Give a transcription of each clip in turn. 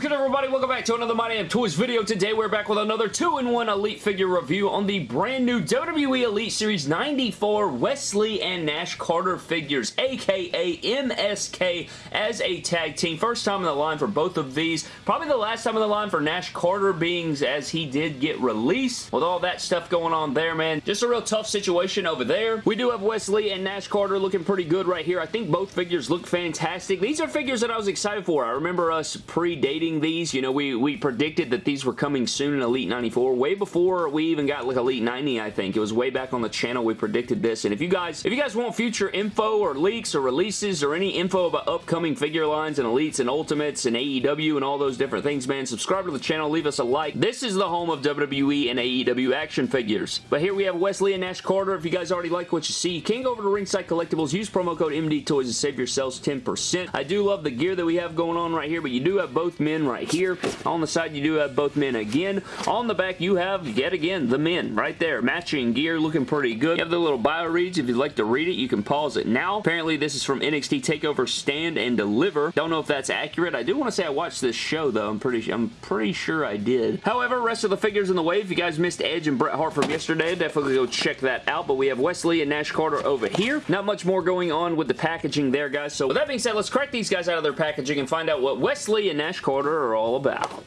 Good everybody? Welcome back to another My Damn Toys video. Today we're back with another 2-in-1 Elite figure review on the brand new WWE Elite Series 94 Wes Lee and Nash Carter figures, aka MSK as a tag team. First time in the line for both of these. Probably the last time in the line for Nash Carter being as he did get released. With all that stuff going on there, man. Just a real tough situation over there. We do have Wes Lee and Nash Carter looking pretty good right here. I think both figures look fantastic. These are figures that I was excited for. I remember us predating these. You know, we, we predicted that these were coming soon in Elite 94 way before we even got like Elite 90, I think. It was way back on the channel we predicted this. And if you guys if you guys want future info or leaks or releases or any info about upcoming figure lines and Elites and Ultimates and AEW and all those different things, man, subscribe to the channel, leave us a like. This is the home of WWE and AEW action figures. But here we have Wes Lee and Nash Carter. If you guys already like what you see, you can go over to Ringside Collectibles, use promo code MD Toys and save yourselves 10%. I do love the gear that we have going on right here, but you do have both men men right here. On the side, you do have both men again. On the back, you have, yet again, the men right there. Matching gear, looking pretty good. You have the little bio reads. If you'd like to read it, you can pause it now. Apparently, this is from NXT TakeOver Stand and Deliver. Don't know if that's accurate. I do want to say I watched this show, though. I'm pretty, I'm pretty sure I did. However, rest of the figures in the wave, if you guys missed Edge and Bret Hart from yesterday, definitely go check that out. But we have Wes Lee and Nash Carter over here. Not much more going on with the packaging there, guys. So with that being said, let's crack these guys out of their packaging and find out what Wes Lee and Nash Carter Are all about.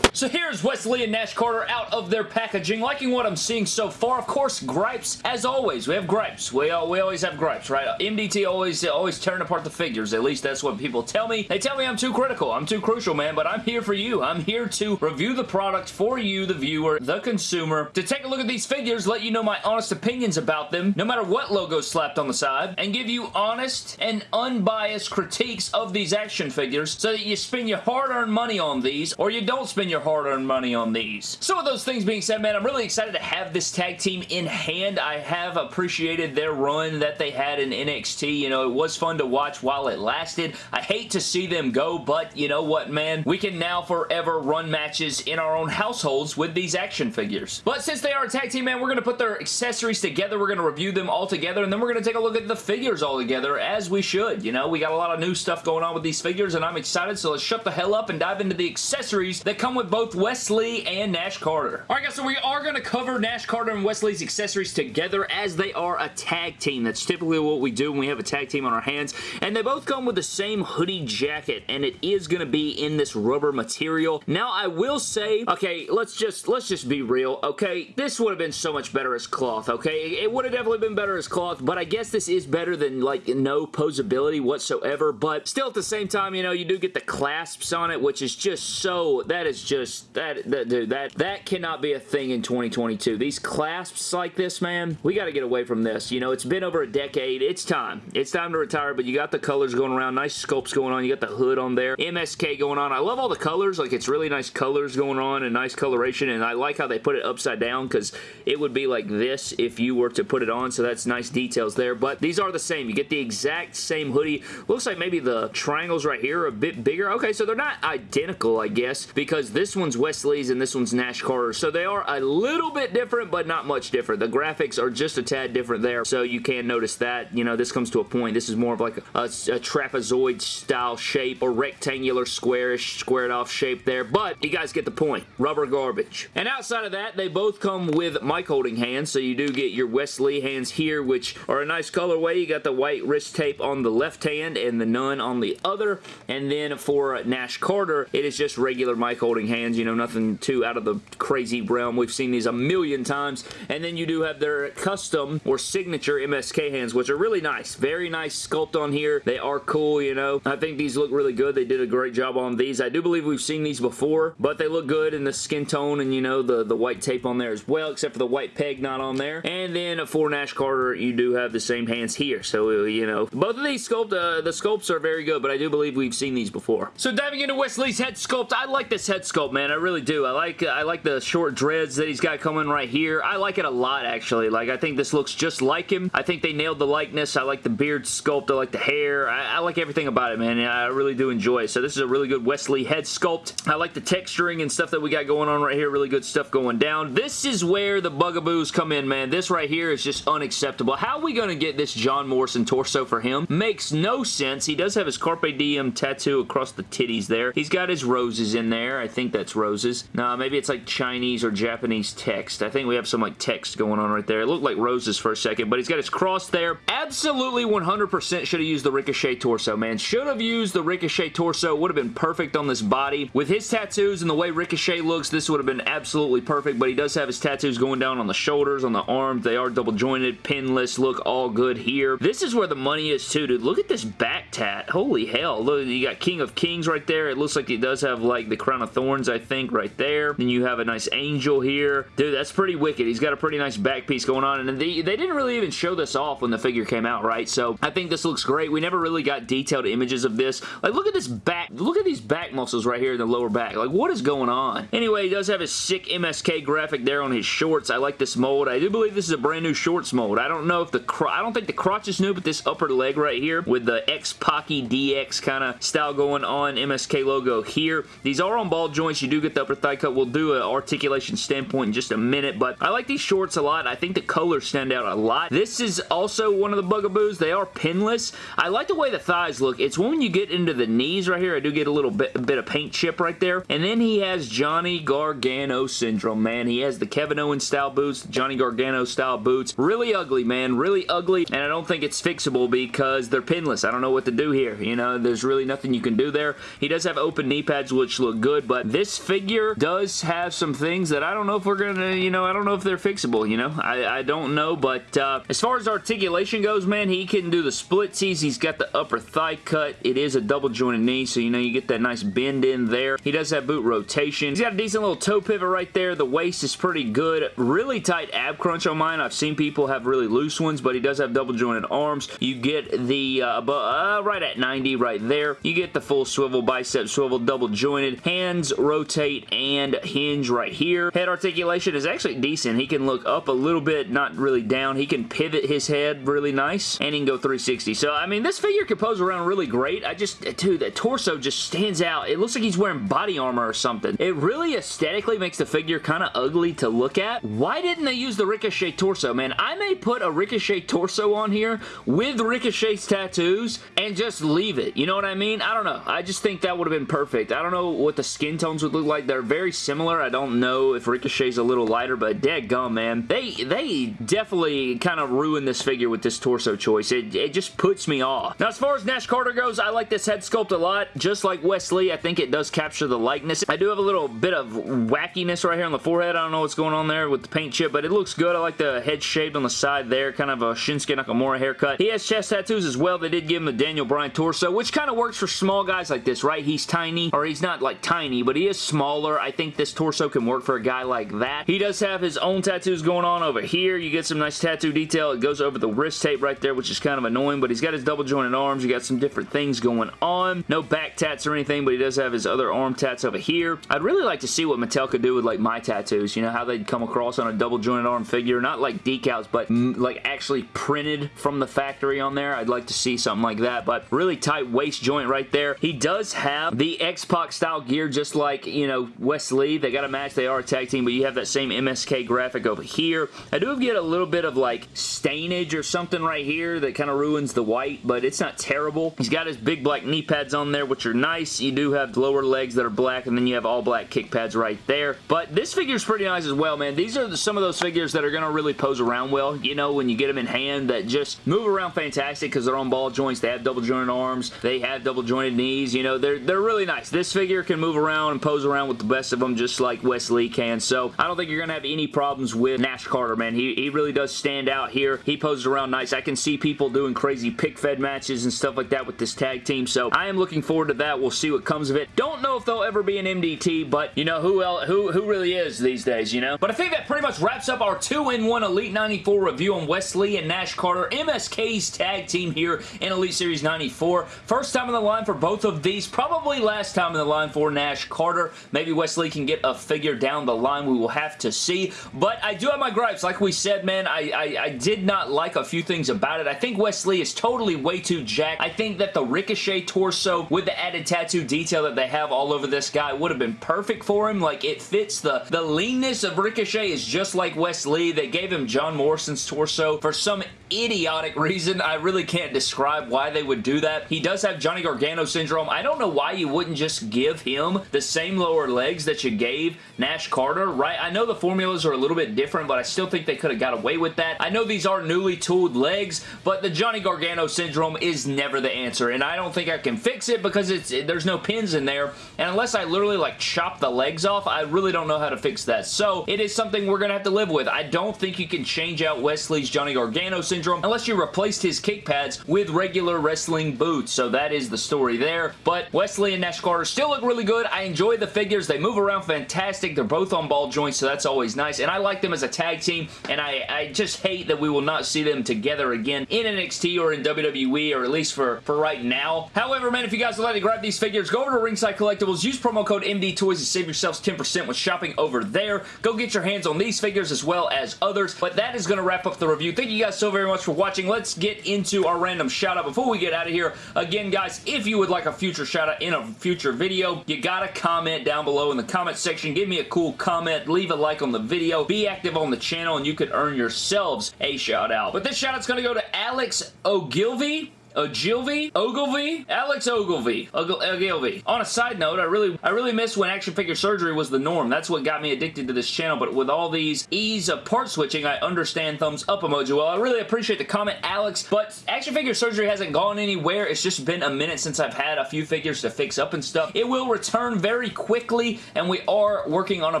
So here's Wes Lee and Nash Carter out of their packaging. Liking what I'm seeing so far. Of course, gripes. As always, we have gripes. We, uh, we always have gripes, right? MDT always, always tearing apart the figures. At least that's what people tell me. They tell me I'm too critical. I'm too crucial, man, but I'm here for you. I'm here to review the product for you, the viewer, the consumer, to take a look at these figures, let you know my honest opinions about them, no matter what logo slapped on the side, and give you honest and unbiased critiques of these action figures so that you spend your hard-earned money on these, or you don't spend your your hard-earned money on these. So with those things being said, man, I'm really excited to have this tag team in hand. I have appreciated their run that they had in NXT. You know, it was fun to watch while it lasted. I hate to see them go, but you know what, man? We can now forever run matches in our own households with these action figures. But since they are a tag team, man, we're going to put their accessories together. We're going to review them all together, and then we're going to take a look at the figures all together, as we should. You know, we got a lot of new stuff going on with these figures, and I'm excited, so let's shut the hell up and dive into the accessories that come with both Wes Lee and Nash Carter. Alright guys, so we are going to cover Nash Carter and Wes Lee's accessories together as they are a tag team. That's typically what we do when we have a tag team on our hands. And they both come with the same hoodie jacket and it is going to be in this rubber material. Now I will say, okay, let's just let's just be real, okay? This would have been so much better as cloth, okay? It would have definitely been better as cloth, but I guess this is better than like no posability whatsoever, but still at the same time, you know, you do get the clasps on it, which is just so, that is just just that, that dude that that cannot be a thing in 2022 these clasps like this man we got to get away from this. You know it's been over a decade. It's time. It's time to retire but you got the colors going around. Nice sculpts going on. You got the hood on there. MSK going on. I love all the colors. Like it's really nice colors going on and nice coloration and I like how they put it upside down because it would be like this if you were to put it on so that's nice details there. But these are the same. You get the exact same hoodie. Looks like maybe the triangles right here are a bit bigger. Okay so they're not identical I guess because this one's Wes Lee's and this one's Nash Carter. So they are a little bit different, but not much different. The graphics are just a tad different there, so you can notice that. You know, this comes to a point. This is more of like a, a, trapezoid style shape or rectangular squarish squared off shape there, but you guys get the point. Rubber garbage. And outside of that, they both come with mic holding hands, so you do get your Wes Lee hands here, which are a nice colorway. You got the white wrist tape on the left hand and the none on the other, and then for Nash Carter, it is just regular mic holding hands you know, nothing too out of the crazy realm. We've seen these a million times. And then you do have their custom or signature MSK hands, which are really nice. Very nice sculpt on here. They are cool, you know. I think these look really good. They did a great job on these. I do believe we've seen these before, but they look good in the skin tone and, you know, the, the white tape on there as well, except for the white peg not on there. And then for Nash Carter, you do have the same hands here. So, you know, both of these sculpt, uh, the sculpts are very good, but I do believe we've seen these before. So diving into Wes Lee's head sculpt, I like this head sculpt dope, man. I really do. I like uh, I like the short dreads that he's got coming right here. I like it a lot, actually. Like, I think this looks just like him. I think they nailed the likeness. I like the beard sculpt. I like the hair. I, I like everything about it, man. I really do enjoy it. So this is a really good Wes Lee head sculpt. I like the texturing and stuff that we got going on right here. Really good stuff going down. This is where the bugaboos come in, man. This right here is just unacceptable. How are we going to get this John Morrison torso for him? Makes no sense. He does have his Carpe Diem tattoo across the titties there. He's got his roses in there. I think that's roses. No, maybe it's like Chinese or Japanese text. I think we have some like text going on right there. It looked like roses for a second, but he's got his cross there. Absolutely 100% should have used the Ricochet torso, man. Should have used the Ricochet torso. Would have been perfect on this body. With his tattoos and the way Ricochet looks, this would have been absolutely perfect, but he does have his tattoos going down on the shoulders, on the arms. They are double jointed, pinless, look all good here. This is where the money is too, dude. Look at this back tat. Holy hell. Look, you got King of Kings right there. It looks like he does have like the Crown of Thorns, I think, right there. Then you have a nice angel here. Dude, that's pretty wicked. He's got a pretty nice back piece going on, and they, they didn't really even show this off when the figure came out, right? So I think this looks great. We never really got detailed images of this. Like, look at this back. Look at these back muscles right here in the lower back. Like, what is going on? Anyway, he does have his sick MSK graphic there on his shorts. I like this mold. I do believe this is a brand new shorts mold. I don't know if the I don't think the crotch is new, but this upper leg right here with the X Pocky DX kind of style going on, MSK logo here. These are on ball joints. You do get the upper thigh cut. We'll do an articulation standpoint in just a minute, but I like these shorts a lot. I think the colors stand out a lot. This is also one of the bugaboos. They are pinless. I like the way the thighs look. It's when you get into the knees right here, I do get a little bit, a bit of paint chip right there. And then he has Johnny Gargano syndrome, man. He has the Kevin Owens style boots, Johnny Gargano style boots. Really ugly, man. Really ugly. And I don't think it's fixable because they're pinless. I don't know what to do here. You know, there's really nothing you can do there. He does have open knee pads, which look good, but this figure does have some things that I don't know if we're going to, you know, I don't know if they're fixable, you know? I, I don't know, but uh, as far as articulation goes, man, he can do the splitsies. He's got the upper thigh cut. It is a double jointed knee, so you know you get that nice bend in there. He does have boot rotation. He's got a decent little toe pivot right there. The waist is pretty good. Really tight ab crunch on mine. I've seen people have really loose ones, but he does have double jointed arms. You get the, uh, uh, right at 90 right there. You get the full swivel, bicep swivel, double jointed. Hands rotate and hinge right here. Head articulation is actually decent. He can look up a little bit, not really down. He can pivot his head really nice, and he can go 360. So, I mean, this figure can pose around really great. I just, dude, that torso just stands out. It looks like he's wearing body armor or something. It really aesthetically makes the figure kind of ugly to look at. Why didn't they use the Ricochet torso, man? I may put a Ricochet torso on here with Ricochet's tattoos and just leave it. You know what I mean? I don't know. I just think that would have been perfect. I don't know what the skin would look like. They're very similar. I don't know if Ricochet's a little lighter, but dead gum, man. They, they definitely kind of ruined this figure with this torso choice. It, it just puts me off. Now, as far as Nash Carter goes, I like this head sculpt a lot. Just like Wes Lee, I think it does capture the likeness. I do have a little bit of wackiness right here on the forehead. I don't know what's going on there with the paint chip, but it looks good. I like the head shape on the side there, kind of a Shinsuke Nakamura haircut. He has chest tattoos as well. They did give him the Daniel Bryan torso, which kind of works for small guys like this, right? He's tiny, or he's not like tiny, but he is smaller. I think this torso can work for a guy like that. He does have his own tattoos going on over here. You get some nice tattoo detail. It goes over the wrist tape right there, which is kind of annoying, but he's got his double jointed arms. You got some different things going on. No back tats or anything, but he does have his other arm tats over here. I'd really like to see what Mattel could do with like my tattoos. You know, how they'd come across on a double jointed arm figure. Not like decals, but mm, like actually printed from the factory on there. I'd like to see something like that, but really tight waist joint right there. He does have the X-Pac style gear just like, you know, Wes Lee, They got a match. They are a tag team, but you have that same MSK graphic over here. I do get a little bit of like stainage or something right here that kind of ruins the white, but it's not terrible. He's got his big black knee pads on there, which are nice. You do have lower legs that are black, and then you have all black kick pads right there. But this figure is pretty nice as well, man. These are some of those figures that are going to really pose around well, you know, when you get them in hand that just move around fantastic because they're on ball joints. They have double jointed arms. They have double jointed knees. You know, they're, they're really nice. This figure can move around and pose around with the best of them just like Wes Lee can. So I don't think you're going to have any problems with Nash Carter, man. He, he really does stand out here. He poses around nice. I can see people doing crazy pick fed matches and stuff like that with this tag team. So I am looking forward to that. We'll see what comes of it. Don't know if they'll ever be an MDT, but you know, who else, who, who really is these days, you know? But I think that pretty much wraps up our 2-in-1 Elite 94 review on Wes Lee and Nash Carter, MSK's tag team here in Elite Series 94. First time in the line for both of these, probably last time in the line for Nash Carter. Carter. Maybe Wes Lee can get a figure down the line. We will have to see. But I do have my gripes. Like we said, man, I, I, I did not like a few things about it. I think Wes Lee is totally way too jacked. I think that the Ricochet torso with the added tattoo detail that they have all over this guy would have been perfect for him. Like, it fits the, the leanness of Ricochet is just like Wes Lee. They gave him John Morrison's torso for some idiotic reason. I really can't describe why they would do that. He does have Johnny Gargano syndrome. I don't know why you wouldn't just give him the same lower legs that you gave Nash Carter, right? I know the formulas are a little bit different, but I still think they could have got away with that. I know these are newly tooled legs, but the Johnny Gargano syndrome is never the answer, and I don't think I can fix it because it's there's no pins in there, and unless I literally like chop the legs off, I really don't know how to fix that. So it is something we're going to have to live with. I don't think you can change out Wes Lee's Johnny Gargano syndrome syndrome unless you replaced his kick pads with regular wrestling boots. So that is the story there. But Wes Lee and Nash Carter still look really good. I enjoy the figures. They move around fantastic. They're both on ball joints, so that's always nice. And I like them as a tag team, and I, I just hate that we will not see them together again in NXT or in WWE, or at least for, for right now. However, man, if you guys would like to grab these figures, go over to Ringside Collectibles, use promo code MD Toys to save yourselves 10% when shopping over there. Go get your hands on these figures as well as others. But that is going to wrap up the review. Thank you guys so very much for watching. Let's get into our random shout out before we get out of here. Again, guys, if you would like a future shout out in a future video, you gotta comment down below in the comment section. Give me a cool comment. Leave a like on the video. Be active on the channel and you could earn yourselves a shout out. But this shout out's gonna go to Alex Ogilvy. Ogilvy? Ogilvy? Alex Ogilvy. Ogilvy. On a side note, I really I really miss when action figure surgery was the norm. That's what got me addicted to this channel, but with all these ease of part switching, I understand thumbs up emoji. Well, I really appreciate the comment, Alex, but action figure surgery hasn't gone anywhere. It's just been a minute since I've had a few figures to fix up and stuff. It will return very quickly, and we are working on a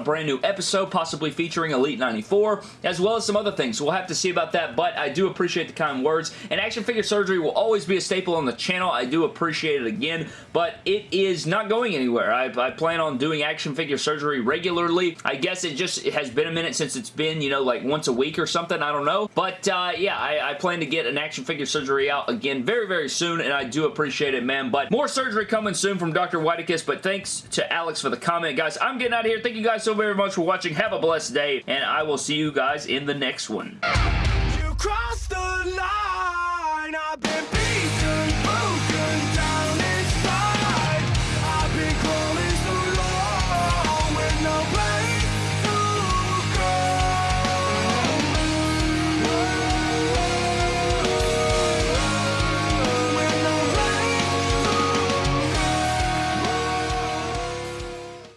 brand new episode, possibly featuring Elite 94, as well as some other things. We'll have to see about that, but I do appreciate the kind words, and action figure surgery will always always be a staple on the channel. I do appreciate it again, but it is not going anywhere. I, I plan on doing action figure surgery regularly. I guess it just it has been a minute since it's been, you know, like once a week or something. I don't know. But, uh, yeah, I, I plan to get an action figure surgery out again very, very soon, and I do appreciate it, man. But more surgery coming soon from Dr. Whitekiss, but thanks to Alex for the comment, guys. I'm getting out of here. Thank you guys so very much for watching. Have a blessed day, and I will see you guys in the next one.